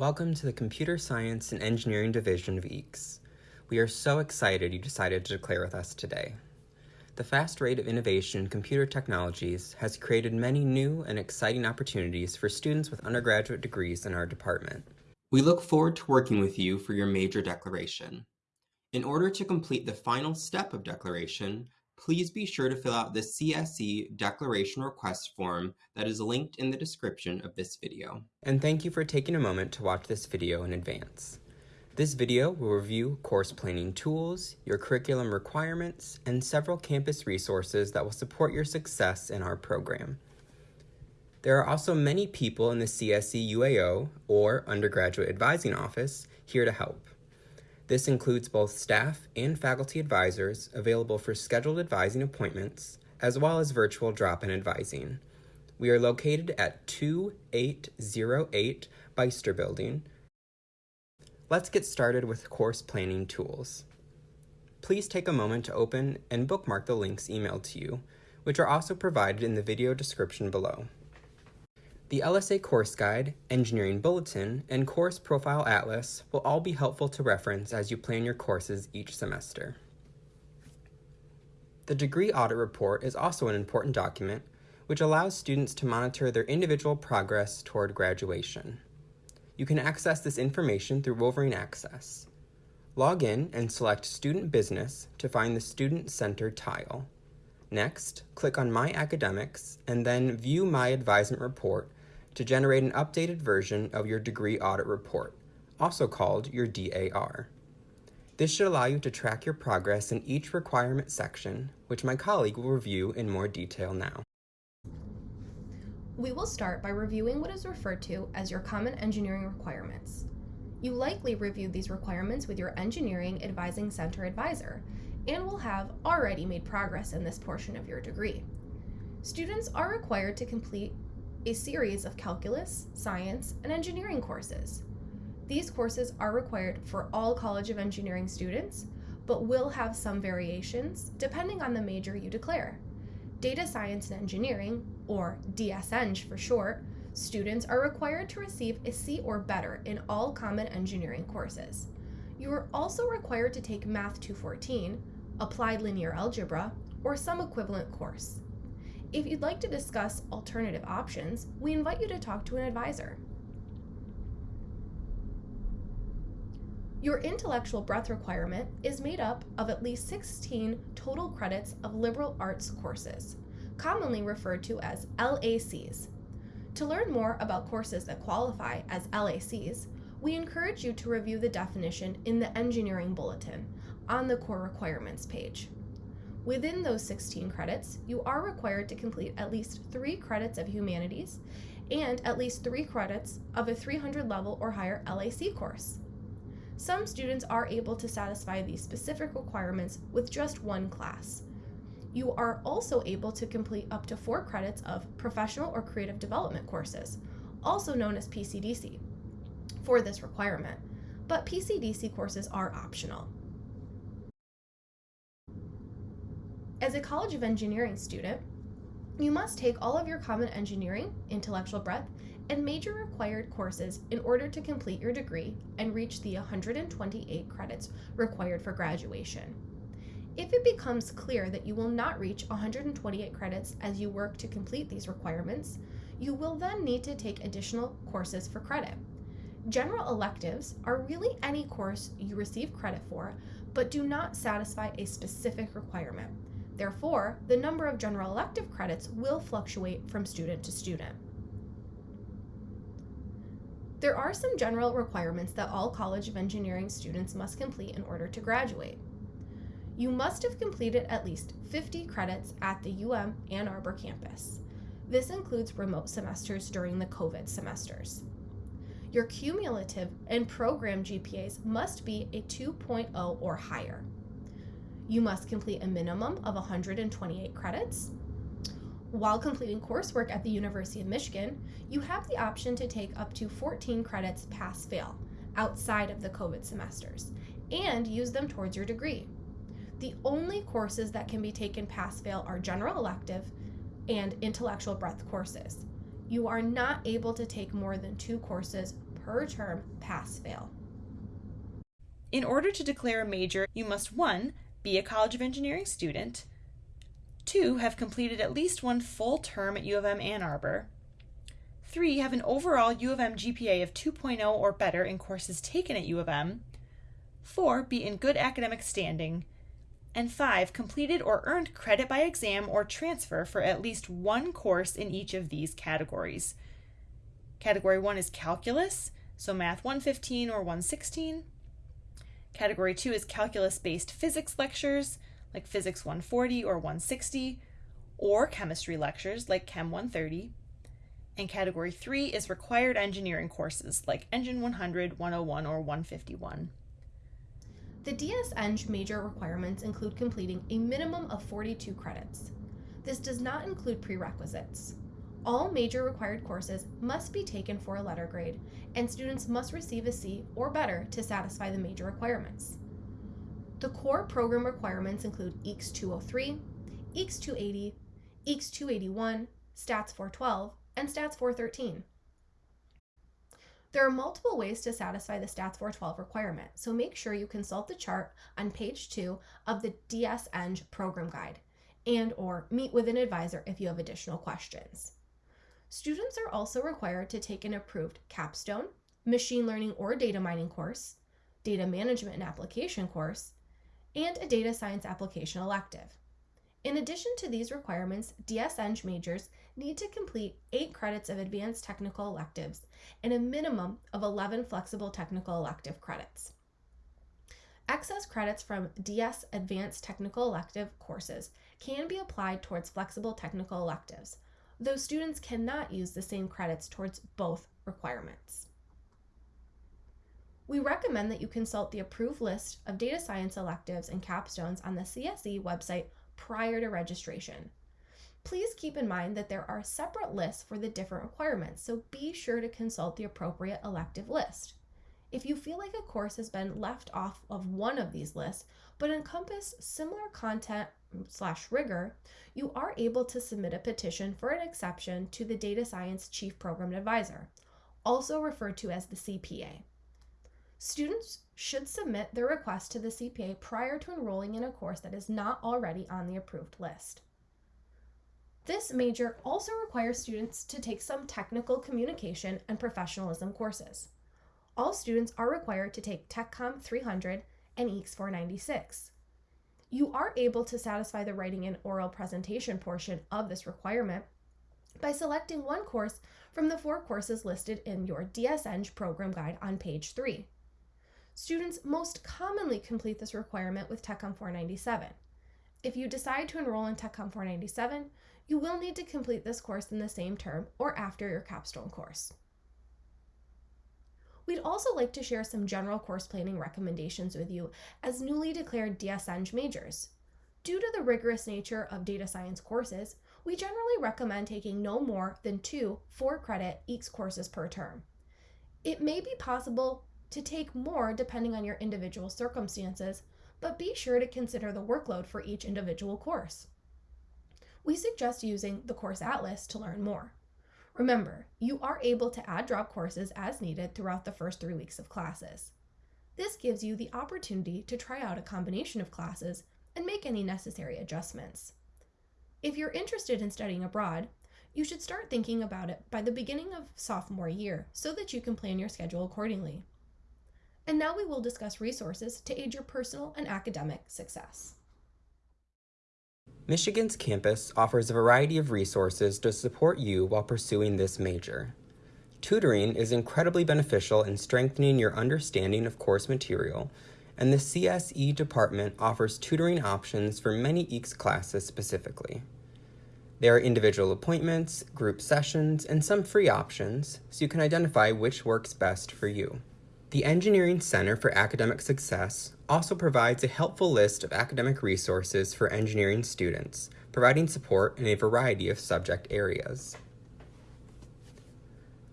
Welcome to the Computer Science and Engineering Division of EECS. We are so excited you decided to declare with us today. The fast rate of innovation in computer technologies has created many new and exciting opportunities for students with undergraduate degrees in our department. We look forward to working with you for your major declaration. In order to complete the final step of declaration, please be sure to fill out the CSE declaration request form that is linked in the description of this video. And thank you for taking a moment to watch this video in advance. This video will review course planning tools, your curriculum requirements, and several campus resources that will support your success in our program. There are also many people in the CSE UAO or Undergraduate Advising Office here to help. This includes both staff and faculty advisors available for scheduled advising appointments, as well as virtual drop-in advising. We are located at 2808 Beyster Building. Let's get started with course planning tools. Please take a moment to open and bookmark the links emailed to you, which are also provided in the video description below. The LSA Course Guide, Engineering Bulletin, and Course Profile Atlas will all be helpful to reference as you plan your courses each semester. The Degree Audit Report is also an important document which allows students to monitor their individual progress toward graduation. You can access this information through Wolverine Access. Log in and select Student Business to find the Student Center tile. Next, click on My Academics and then View My Advisement Report to generate an updated version of your degree audit report, also called your DAR. This should allow you to track your progress in each requirement section, which my colleague will review in more detail now. We will start by reviewing what is referred to as your Common Engineering Requirements. You likely reviewed these requirements with your Engineering Advising Center advisor and will have already made progress in this portion of your degree. Students are required to complete a series of calculus, science, and engineering courses. These courses are required for all College of Engineering students, but will have some variations depending on the major you declare. Data Science and Engineering, or DSEng for short, students are required to receive a C or better in all Common Engineering courses. You are also required to take Math 214, Applied Linear Algebra, or some equivalent course. If you'd like to discuss alternative options, we invite you to talk to an advisor. Your intellectual breadth requirement is made up of at least 16 total credits of liberal arts courses, commonly referred to as LACs. To learn more about courses that qualify as LACs, we encourage you to review the definition in the Engineering Bulletin on the Core Requirements page. Within those 16 credits, you are required to complete at least three credits of humanities and at least three credits of a 300 level or higher LAC course. Some students are able to satisfy these specific requirements with just one class. You are also able to complete up to four credits of professional or creative development courses, also known as PCDC, for this requirement, but PCDC courses are optional. As a College of Engineering student, you must take all of your Common Engineering, Intellectual Breadth, and major required courses in order to complete your degree and reach the 128 credits required for graduation. If it becomes clear that you will not reach 128 credits as you work to complete these requirements, you will then need to take additional courses for credit. General electives are really any course you receive credit for, but do not satisfy a specific requirement. Therefore, the number of general elective credits will fluctuate from student to student. There are some general requirements that all College of Engineering students must complete in order to graduate. You must have completed at least 50 credits at the UM Ann Arbor campus. This includes remote semesters during the COVID semesters. Your cumulative and program GPAs must be a 2.0 or higher. You must complete a minimum of 128 credits. While completing coursework at the University of Michigan, you have the option to take up to 14 credits pass-fail outside of the COVID semesters and use them towards your degree. The only courses that can be taken pass-fail are general elective and intellectual breadth courses. You are not able to take more than two courses per term pass-fail. In order to declare a major, you must 1. Be a College of Engineering student, 2. have completed at least one full term at U of M Ann Arbor, 3. have an overall U of M GPA of 2.0 or better in courses taken at U of M, 4. be in good academic standing, and 5. completed or earned credit by exam or transfer for at least one course in each of these categories. Category 1 is calculus, so math 115 or 116. Category 2 is calculus-based physics lectures, like physics 140 or 160, or chemistry lectures, like chem 130. And category 3 is required engineering courses, like engine 100, 101, or 151. The DS-Eng major requirements include completing a minimum of 42 credits. This does not include prerequisites. All major required courses must be taken for a letter grade, and students must receive a C or better to satisfy the major requirements. The core program requirements include EECS 203, EECS 280, EECS 281, STATS 412, and STATS 413. There are multiple ways to satisfy the STATS 412 requirement, so make sure you consult the chart on page 2 of the DS-Eng program guide and or meet with an advisor if you have additional questions. Students are also required to take an approved capstone, machine learning or data mining course, data management and application course, and a data science application elective. In addition to these requirements, DS-Eng majors need to complete 8 credits of advanced technical electives and a minimum of 11 flexible technical elective credits. Excess credits from DS Advanced Technical Elective courses can be applied towards flexible technical electives, though students cannot use the same credits towards both requirements. We recommend that you consult the approved list of data science electives and capstones on the CSE website prior to registration. Please keep in mind that there are separate lists for the different requirements, so be sure to consult the appropriate elective list. If you feel like a course has been left off of one of these lists, but encompass similar content slash rigor, you are able to submit a petition for an exception to the Data Science Chief Program Advisor, also referred to as the CPA. Students should submit their request to the CPA prior to enrolling in a course that is not already on the approved list. This major also requires students to take some technical communication and professionalism courses. All students are required to take TechCom 300 and EECS 496 you are able to satisfy the writing and oral presentation portion of this requirement by selecting one course from the four courses listed in your DS-Eng program guide on page 3. Students most commonly complete this requirement with TechCom 497. If you decide to enroll in TechCom 497, you will need to complete this course in the same term or after your capstone course. We'd also like to share some general course planning recommendations with you as newly declared DS-Eng majors. Due to the rigorous nature of data science courses, we generally recommend taking no more than two four-credit EECS courses per term. It may be possible to take more depending on your individual circumstances, but be sure to consider the workload for each individual course. We suggest using the Course Atlas to learn more. Remember, you are able to add drop courses as needed throughout the first three weeks of classes. This gives you the opportunity to try out a combination of classes and make any necessary adjustments. If you're interested in studying abroad, you should start thinking about it by the beginning of sophomore year so that you can plan your schedule accordingly. And now we will discuss resources to aid your personal and academic success. Michigan's campus offers a variety of resources to support you while pursuing this major. Tutoring is incredibly beneficial in strengthening your understanding of course material, and the CSE department offers tutoring options for many EECS classes specifically. There are individual appointments, group sessions, and some free options, so you can identify which works best for you. The Engineering Center for Academic Success also provides a helpful list of academic resources for engineering students, providing support in a variety of subject areas.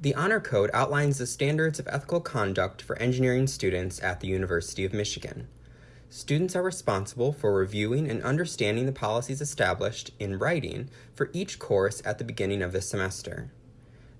The Honor Code outlines the standards of ethical conduct for engineering students at the University of Michigan. Students are responsible for reviewing and understanding the policies established in writing for each course at the beginning of the semester.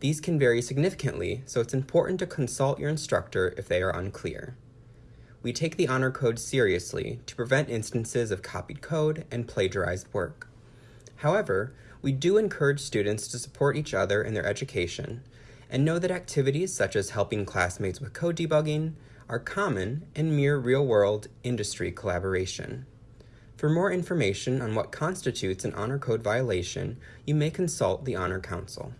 These can vary significantly, so it's important to consult your instructor if they are unclear. We take the honor code seriously to prevent instances of copied code and plagiarized work. However, we do encourage students to support each other in their education and know that activities such as helping classmates with code debugging are common and mere real-world industry collaboration. For more information on what constitutes an honor code violation, you may consult the Honor Council.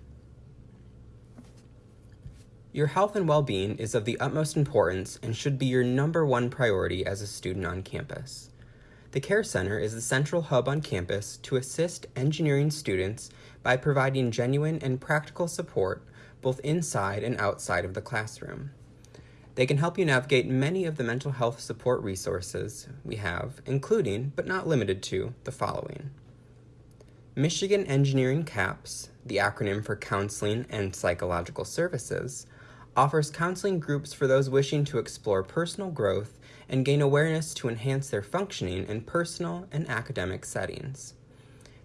Your health and well-being is of the utmost importance and should be your number one priority as a student on campus. The Care Center is the central hub on campus to assist engineering students by providing genuine and practical support both inside and outside of the classroom. They can help you navigate many of the mental health support resources we have, including, but not limited to, the following. Michigan Engineering CAPS, the acronym for Counseling and Psychological Services, offers counseling groups for those wishing to explore personal growth and gain awareness to enhance their functioning in personal and academic settings.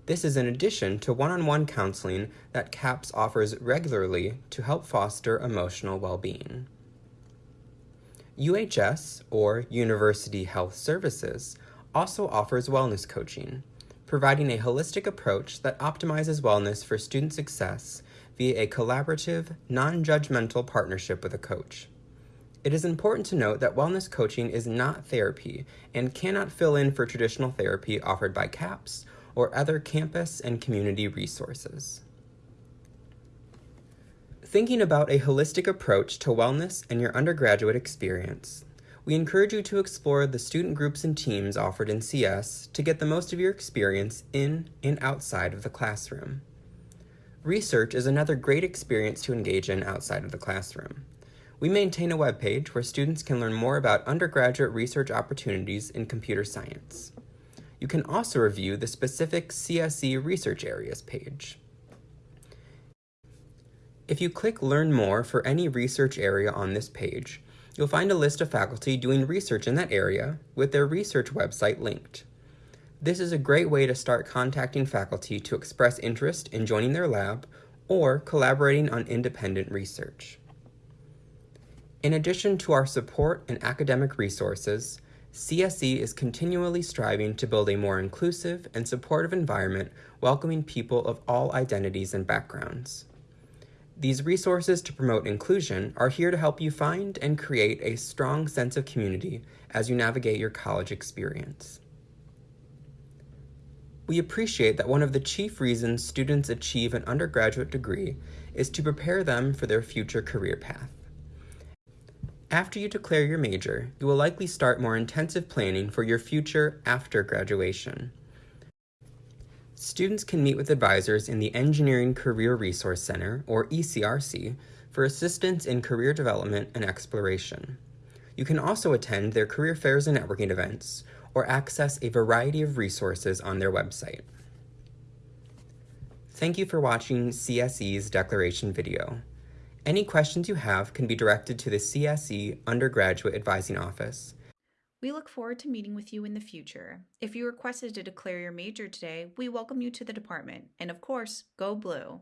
This is in addition to one-on-one counseling that CAPS offers regularly to help foster emotional well-being. UHS, or University Health Services, also offers wellness coaching, providing a holistic approach that optimizes wellness for student success via a collaborative, non-judgmental partnership with a coach. It is important to note that wellness coaching is not therapy and cannot fill in for traditional therapy offered by CAPS or other campus and community resources. Thinking about a holistic approach to wellness and your undergraduate experience, we encourage you to explore the student groups and teams offered in CS to get the most of your experience in and outside of the classroom. Research is another great experience to engage in outside of the classroom. We maintain a webpage where students can learn more about undergraduate research opportunities in computer science. You can also review the specific CSE research areas page. If you click Learn More for any research area on this page, you'll find a list of faculty doing research in that area with their research website linked. This is a great way to start contacting faculty to express interest in joining their lab or collaborating on independent research. In addition to our support and academic resources, CSE is continually striving to build a more inclusive and supportive environment welcoming people of all identities and backgrounds. These resources to promote inclusion are here to help you find and create a strong sense of community as you navigate your college experience. We appreciate that one of the chief reasons students achieve an undergraduate degree is to prepare them for their future career path. After you declare your major, you will likely start more intensive planning for your future after graduation. Students can meet with advisors in the Engineering Career Resource Center, or ECRC, for assistance in career development and exploration. You can also attend their career fairs and networking events, or access a variety of resources on their website. Thank you for watching CSE's declaration video. Any questions you have can be directed to the CSE Undergraduate Advising Office. We look forward to meeting with you in the future. If you requested to declare your major today, we welcome you to the department. And of course, go blue.